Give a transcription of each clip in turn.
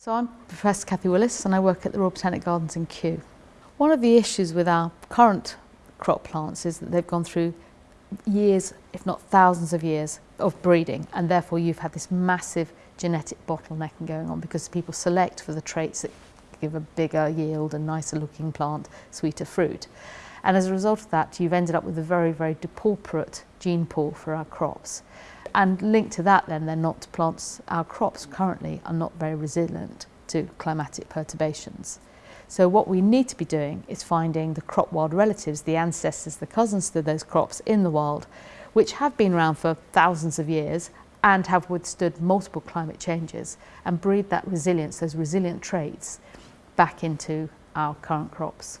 So I'm Professor Kathy Willis and I work at the Royal Botanic Gardens in Kew. One of the issues with our current crop plants is that they've gone through years, if not thousands of years, of breeding and therefore you've had this massive genetic bottlenecking going on because people select for the traits that give a bigger yield, a nicer looking plant, sweeter fruit. And as a result of that, you've ended up with a very, very depauperate gene pool for our crops. And linked to that then, they're not plants, our crops currently are not very resilient to climatic perturbations. So what we need to be doing is finding the crop wild relatives, the ancestors, the cousins to those crops in the wild, which have been around for thousands of years and have withstood multiple climate changes and breed that resilience, those resilient traits, back into our current crops.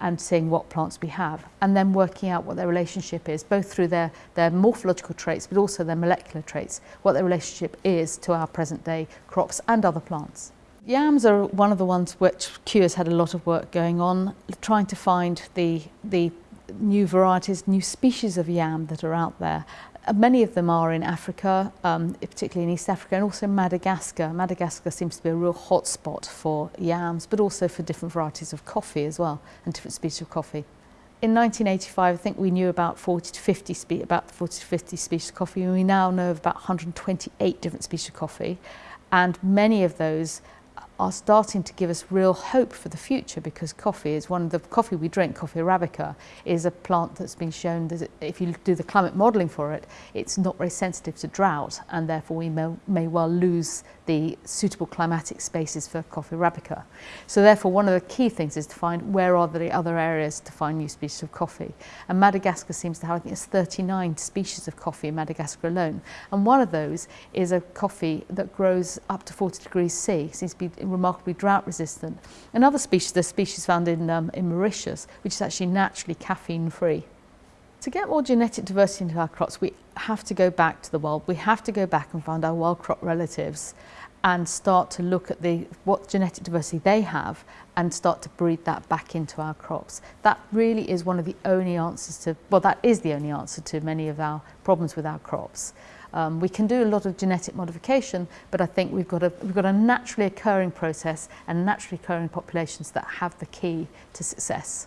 and seeing what plants we have, and then working out what their relationship is, both through their, their morphological traits, but also their molecular traits, what their relationship is to our present day crops and other plants. Yams are one of the ones which Q has had a lot of work going on, trying to find the, the new varieties, new species of yam that are out there. Uh, many of them are in Africa, um, particularly in East Africa, and also Madagascar. Madagascar seems to be a real hot spot for yams, but also for different varieties of coffee as well, and different species of coffee. In 1985, I think we knew about 40 to 50 spe about 40 to 50 species of coffee, and we now know of about 128 different species of coffee, and many of those are starting to give us real hope for the future because coffee is one of the coffee we drink, coffee arabica, is a plant that's been shown that if you do the climate modelling for it, it's not very sensitive to drought and therefore we may, may well lose the suitable climatic spaces for coffee arabica. So therefore one of the key things is to find where are the other areas to find new species of coffee. And Madagascar seems to have, I think it's 39 species of coffee in Madagascar alone. And one of those is a coffee that grows up to 40 degrees C, seems to be remarkably drought resistant. Another species, the species found in, um, in Mauritius, which is actually naturally caffeine free. To get more genetic diversity into our crops, we have to go back to the wild. We have to go back and find our wild crop relatives and start to look at the, what genetic diversity they have and start to breed that back into our crops. That really is one of the only answers to, well, that is the only answer to many of our problems with our crops. Um, we can do a lot of genetic modification, but I think we've got a, we've got a naturally occurring process and naturally occurring populations that have the key to success.